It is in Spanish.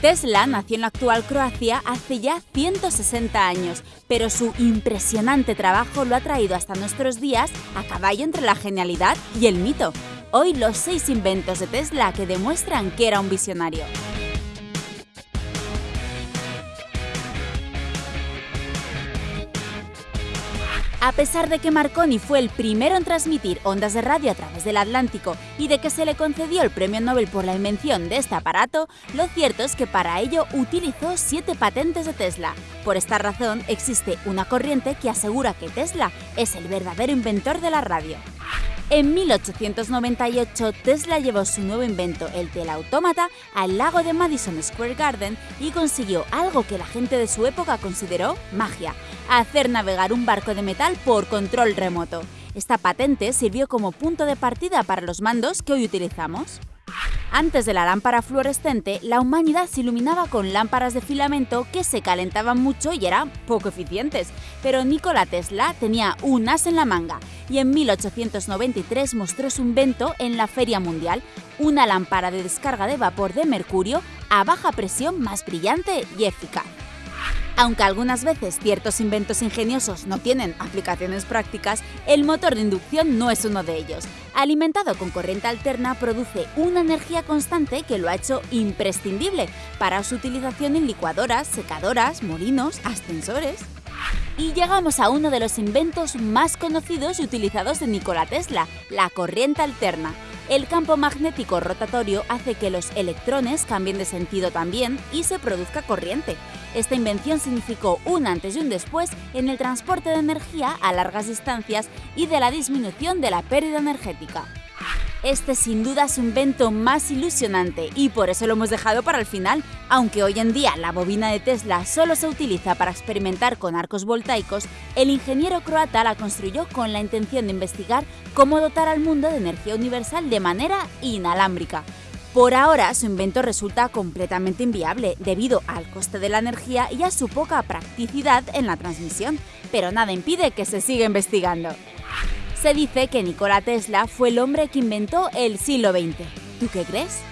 Tesla nació en la actual Croacia hace ya 160 años, pero su impresionante trabajo lo ha traído hasta nuestros días a caballo entre la genialidad y el mito. Hoy los seis inventos de Tesla que demuestran que era un visionario. A pesar de que Marconi fue el primero en transmitir ondas de radio a través del Atlántico y de que se le concedió el premio Nobel por la invención de este aparato, lo cierto es que para ello utilizó siete patentes de Tesla. Por esta razón existe una corriente que asegura que Tesla es el verdadero inventor de la radio. En 1898, Tesla llevó su nuevo invento, el teleautómata, al lago de Madison Square Garden y consiguió algo que la gente de su época consideró magia, hacer navegar un barco de metal por control remoto. Esta patente sirvió como punto de partida para los mandos que hoy utilizamos. Antes de la lámpara fluorescente, la humanidad se iluminaba con lámparas de filamento que se calentaban mucho y eran poco eficientes. Pero Nikola Tesla tenía un as en la manga y en 1893 mostró su invento en la Feria Mundial, una lámpara de descarga de vapor de mercurio a baja presión más brillante y eficaz. Aunque algunas veces ciertos inventos ingeniosos no tienen aplicaciones prácticas, el motor de inducción no es uno de ellos. Alimentado con corriente alterna, produce una energía constante que lo ha hecho imprescindible para su utilización en licuadoras, secadoras, molinos, ascensores. Y llegamos a uno de los inventos más conocidos y utilizados de Nikola Tesla, la corriente alterna. El campo magnético rotatorio hace que los electrones cambien de sentido también y se produzca corriente. Esta invención significó un antes y un después en el transporte de energía a largas distancias y de la disminución de la pérdida energética. Este sin duda es un invento más ilusionante y por eso lo hemos dejado para el final. Aunque hoy en día la bobina de Tesla solo se utiliza para experimentar con arcos voltaicos, el ingeniero croata la construyó con la intención de investigar cómo dotar al mundo de energía universal de manera inalámbrica. Por ahora, su invento resulta completamente inviable debido al coste de la energía y a su poca practicidad en la transmisión, pero nada impide que se siga investigando. Se dice que Nikola Tesla fue el hombre que inventó el siglo XX. ¿Tú qué crees?